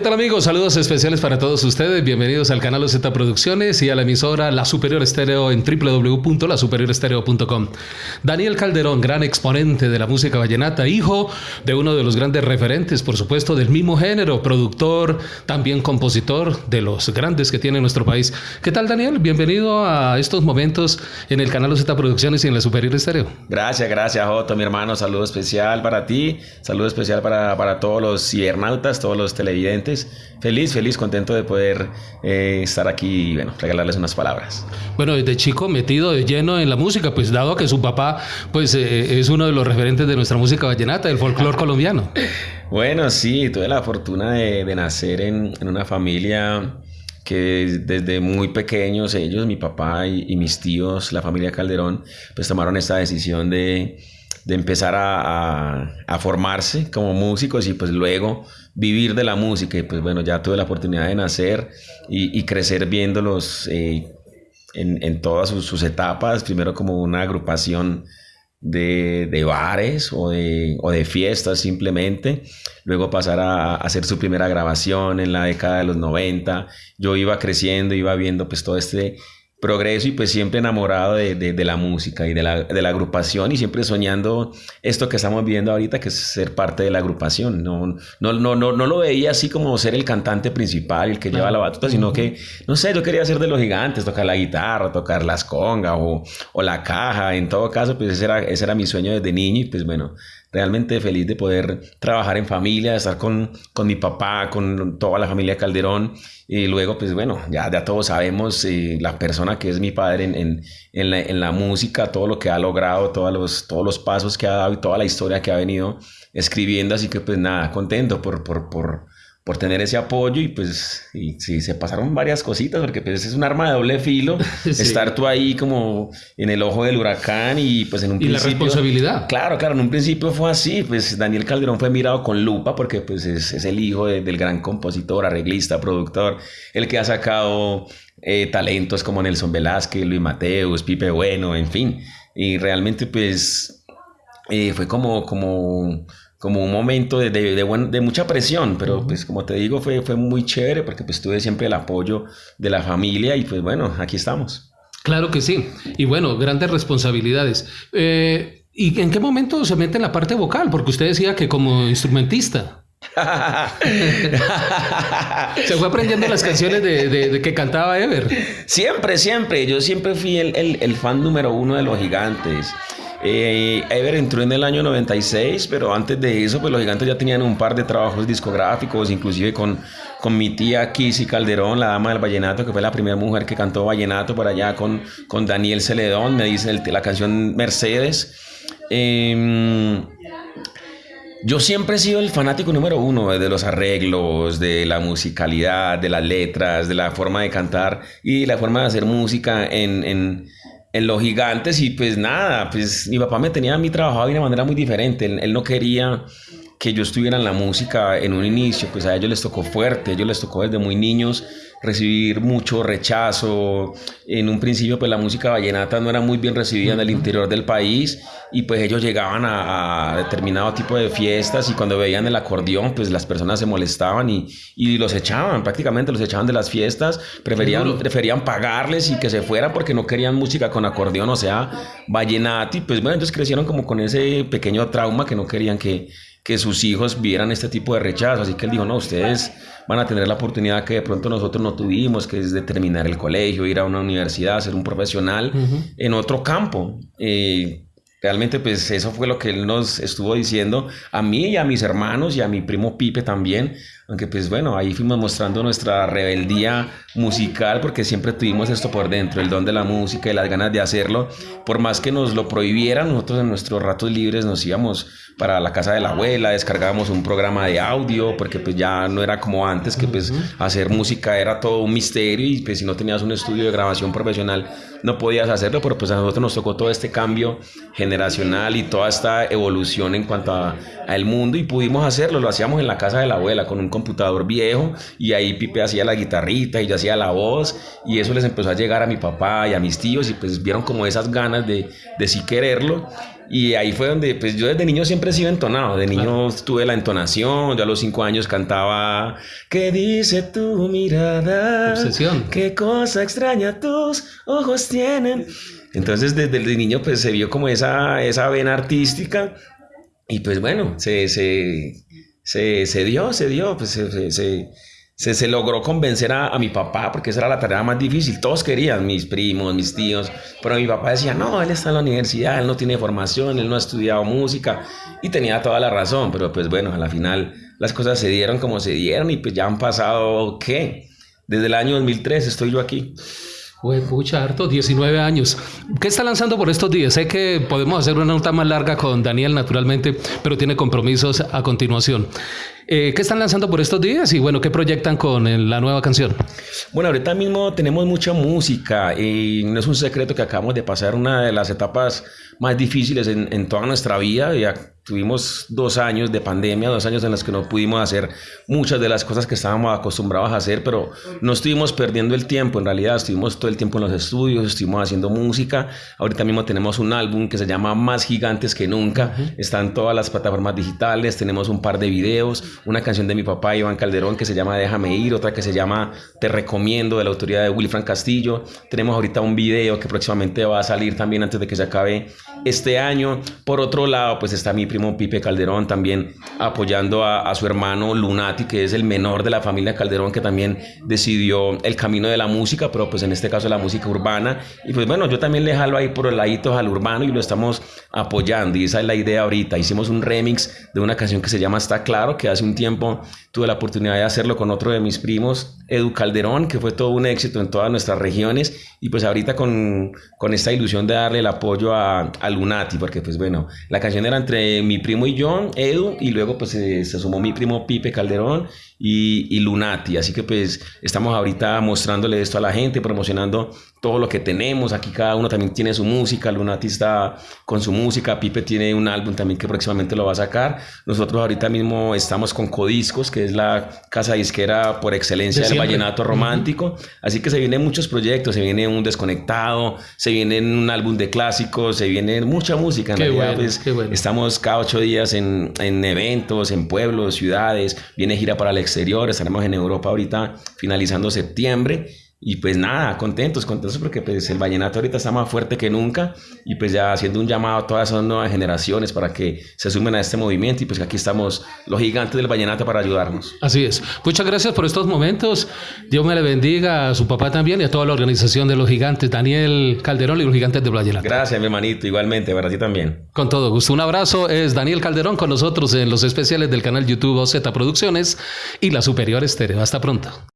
¿qué tal amigos? Saludos especiales para todos ustedes. Bienvenidos al canal OZ Producciones y a la emisora La Superior Estéreo en www.lasuperiorestereo.com. Daniel Calderón, gran exponente de la música vallenata, hijo de uno de los grandes referentes, por supuesto, del mismo género, productor, también compositor de los grandes que tiene nuestro país. ¿Qué tal Daniel? Bienvenido a estos momentos en el canal OZ Producciones y en la Superior Estéreo. Gracias, gracias Otto, mi hermano. Saludo especial para ti, saludo especial para, para todos los cibernautas, todos los televidentes Feliz, feliz, contento de poder eh, estar aquí y bueno, regalarles unas palabras. Bueno, desde chico metido de lleno en la música, pues dado que su papá pues eh, es uno de los referentes de nuestra música vallenata, del folclore colombiano. Bueno, sí, tuve la fortuna de, nacer en, una familia que desde muy pequeños ellos, mi papá y, mis tíos, la familia Calderón, pues tomaron esta decisión de, empezar a, a, formarse como músicos y pues luego vivir de la música. Y pues bueno, ya tuve la oportunidad de nacer y, crecer viéndolos eh, en, todas sus, etapas. Primero como una agrupación de, bares o de, o de, fiestas simplemente. Luego pasar a, hacer su primera grabación en la década de los 90. Yo iba creciendo, iba viendo pues todo este progreso y pues siempre enamorado de, de, la música y de la, de la, agrupación y siempre soñando esto que estamos viendo ahorita, que es ser parte de la agrupación. No, no, no, no, no lo veía así como ser el cantante principal, el que lleva la batuta, sino que, no sé, yo quería ser de los gigantes, tocar la guitarra, tocar las congas o, o la caja. En todo caso, pues ese era, ese era mi sueño desde niño y pues bueno, realmente feliz de poder trabajar en familia, de estar con, con mi papá, con toda la familia Calderón. Y luego, pues bueno, ya, ya todos sabemos eh, la persona que es mi padre en, en, en, la, en, la, música, todo lo que ha logrado, todos los, todos los pasos que ha dado y toda la historia que ha venido escribiendo. Así que pues nada, contento por, por, por por tener ese apoyo y pues y, sí, se pasaron varias cositas porque pues es un arma de doble filo estar tú ahí como en el ojo del huracán y pues en un y la responsabilidad. Claro, claro, en un principio fue así, pues Daniel Calderón fue mirado con lupa porque pues es, el hijo del gran compositor, arreglista, productor, el que ha sacado eh, talentos como Nelson Velázquez, Luis Mateus, Pipe Bueno, en fin, y realmente pues eh, fue como, como como un momento de, de, de, mucha presión, pero pues como te digo, fue, fue muy chévere porque pues tuve siempre el apoyo de la familia y pues bueno, aquí estamos. Claro que sí. Y bueno, grandes responsabilidades. Eh, ¿Y en qué momento se mete en la parte vocal? Porque usted decía que como instrumentista. se fue aprendiendo las canciones de, que cantaba Ever. Siempre, siempre. Yo siempre fui el, el, el fan número uno de los gigantes. Eh, Ever entró en el año 96, pero antes de eso, pues los gigantes ya tenían un par de trabajos discográficos, inclusive con, con mi tía Kissy Calderón, la dama del vallenato, que fue la primera mujer que cantó vallenato por allá con, con Daniel Celedón, me dice la canción Mercedes. Em, yo siempre he sido el fanático número uno de los arreglos, de la musicalidad, de las letras, de la forma de cantar y la forma de hacer música en en los gigantes y pues nada, pues mi papá me tenía a mí trabajado de una manera muy diferente. Él, no quería que yo estuviera en la música en un inicio, pues a ellos les tocó fuerte, a ellos les tocó desde muy niños recibir mucho rechazo. En un principio, pues la música vallenata no era muy bien recibida en el interior del país y pues ellos llegaban a, determinado tipo de fiestas y cuando veían el acordeón, pues las personas se molestaban y, y los echaban, prácticamente los echaban de las fiestas, preferían, preferían pagarles y que se fueran porque no querían música con acordeón, o sea, vallenato. Y pues bueno, entonces crecieron como con ese pequeño trauma que no querían que que sus hijos vieran este tipo de rechazo. Así que él dijo, no, ustedes van a tener la oportunidad que de pronto nosotros no tuvimos, que es de terminar el colegio, ir a una universidad, ser un profesional en otro campo. Eh, realmente pues eso fue lo que él nos estuvo diciendo a mí y a mis hermanos y a mi primo Pipe también, aunque pues bueno, ahí fuimos mostrando nuestra rebeldía musical porque siempre tuvimos esto por dentro, el don de la música y las ganas de hacerlo. Por más que nos lo prohibieran, nosotros en nuestros ratos libres nos íbamos para la casa de la abuela, descargábamos un programa de audio porque pues ya no era como antes que pues hacer música era todo un misterio y pues si no tenías un estudio de grabación profesional no podías hacerlo, pero pues a nosotros nos tocó todo este cambio generacional y toda esta evolución en cuanto a, el mundo y pudimos hacerlo, lo hacíamos en la casa de la abuela con un computador viejo y ahí Pipe hacía la guitarrita y yo hacía la voz y eso les empezó a llegar a mi papá y a mis tíos y pues vieron como esas ganas de, de sí quererlo Y ahí fue donde, pues yo desde niño siempre he sido entonado. De niño tuve la entonación. Yo a los cinco años cantaba. ¿Qué dice tu mirada? Obsesión. ¿Qué cosa extraña tus ojos tienen? Entonces desde el niño pues se vio como esa, esa vena artística. Y pues bueno, se, se, se, se dio, se dio. Pues se, se se, se, logró convencer a, a, mi papá, porque esa era la tarea más difícil. Todos querían, mis primos, mis tíos, pero mi papá decía, no, él está en la universidad, él no tiene formación, él no ha estudiado música, y tenía toda la razón, pero pues bueno, a la final las cosas se dieron como se dieron, y pues ya han pasado, ¿qué? Desde el año 2003 estoy yo aquí. Uy, pucha, harto, 19 años. ¿Qué está lanzando por estos días? Sé que podemos hacer una nota más larga con Daniel, naturalmente, pero tiene compromisos a continuación. Eh, ¿Qué están lanzando por estos días y bueno, qué proyectan con la nueva canción? Bueno, ahorita mismo tenemos mucha música y no es un secreto que acabamos de pasar una de las etapas más difíciles en, toda nuestra vida. Tuvimos dos años de pandemia, dos años en los que no pudimos hacer muchas de las cosas que estábamos acostumbrados a hacer, pero no estuvimos perdiendo el tiempo, en realidad estuvimos todo el tiempo en los estudios, estuvimos haciendo música. Ahorita mismo tenemos un álbum que se llama Más Gigantes que Nunca, está en todas las plataformas digitales, tenemos un par de videos, una canción de mi papá Iván Calderón que se llama Déjame ir, otra que se llama Te recomiendo de la autoría de Wilfran Castillo. Tenemos ahorita un video que próximamente va a salir también antes de que se acabe este año. Por otro lado, pues está mi primo Pipe Calderón también apoyando a, a su hermano Lunati, que es el menor de la familia Calderón, que también decidió el camino de la música, pero pues en este caso la música urbana. Y pues bueno, yo también le jalo ahí por el ladito al urbano y lo estamos apoyando. Y esa es la idea ahorita. Hicimos un remix de una canción que se llama Está Claro, que hace un tiempo tuve la oportunidad de hacerlo con otro de mis primos, Edu Calderón, que fue todo un éxito en todas nuestras regiones. Y pues ahorita con, con esta ilusión de darle el apoyo a, a, Lunati, porque pues bueno, la canción era entre mi primo y yo, Edu, y luego pues se, se sumó mi primo Pipe Calderón y, y, Lunati. Así que pues estamos ahorita mostrándole esto a la gente, promocionando todo lo que tenemos. Aquí cada uno también tiene su música. Lunati está con su música. Pipe tiene un álbum también que próximamente lo va a sacar. Nosotros ahorita mismo estamos con Codiscos, que es la casa disquera por excelencia de del vallenato romántico. Así que se vienen muchos proyectos. Se viene un desconectado, se viene un álbum de clásicos, se viene mucha música. En qué realidad, bueno, pues, qué bueno. estamos cada ocho días en, en eventos, en pueblos, ciudades. Viene gira para el exterior. Estaremos en Europa ahorita finalizando septiembre. Y pues nada, contentos, contentos porque pues el vallenato ahorita está más fuerte que nunca y pues ya haciendo un llamado a todas esas nuevas generaciones para que se sumen a este movimiento y pues aquí estamos los gigantes del vallenato para ayudarnos. Así es. Muchas gracias por estos momentos. Dios me le bendiga a su papá también y a toda la organización de los gigantes, Daniel Calderón y los gigantes del vallenato. Gracias, mi hermanito, igualmente, para ti también. Con todo gusto. Un abrazo. Es Daniel Calderón con nosotros en los especiales del canal YouTube OZ Producciones y la Superior Estéreo. Hasta pronto.